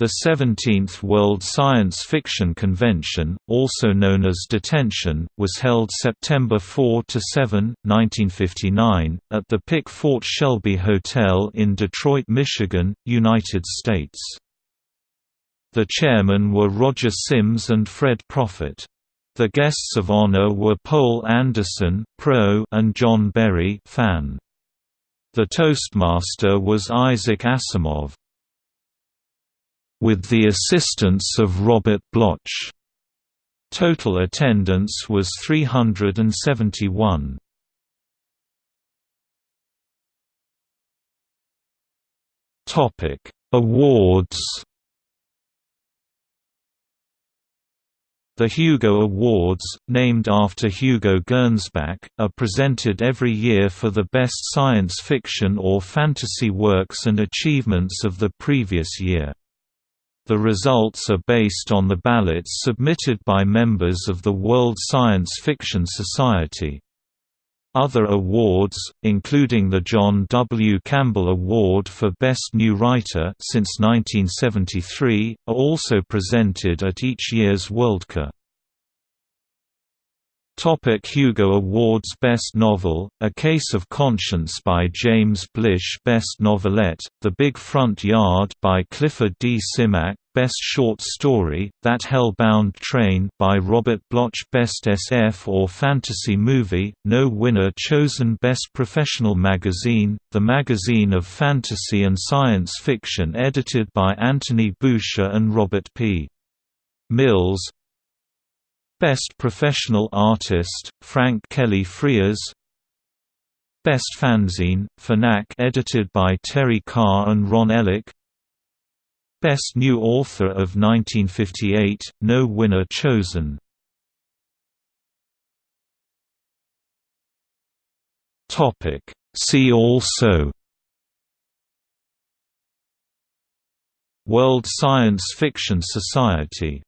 The 17th World Science Fiction Convention, also known as Detention, was held September 4–7, 1959, at the Pick-Fort Shelby Hotel in Detroit, Michigan, United States. The chairmen were Roger Sims and Fred Prophet. The guests of honor were Poul Anderson pro and John Berry fan. The Toastmaster was Isaac Asimov with the assistance of Robert Bloch. Total attendance was 371. Topic: Awards. The Hugo Awards, named after Hugo Gernsback, are presented every year for the best science fiction or fantasy works and achievements of the previous year. The results are based on the ballots submitted by members of the World Science Fiction Society. Other awards, including the John W. Campbell Award for Best New Writer since 1973, are also presented at each year's Worldcon. Topic Hugo Awards Best Novel, A Case of Conscience by James Blish Best Novelette, The Big Front Yard by Clifford D. Simak Best Short Story, That Hell-Bound Train by Robert Bloch Best SF or Fantasy Movie, no winner chosen Best Professional Magazine, the magazine of fantasy and science fiction edited by Anthony Boucher and Robert P. Mills Best Professional Artist, Frank Kelly Freas Best Fanzine, Fanac edited by Terry Carr and Ron Ellik. Best New Author of 1958, no winner chosen. See also. World Science Fiction Society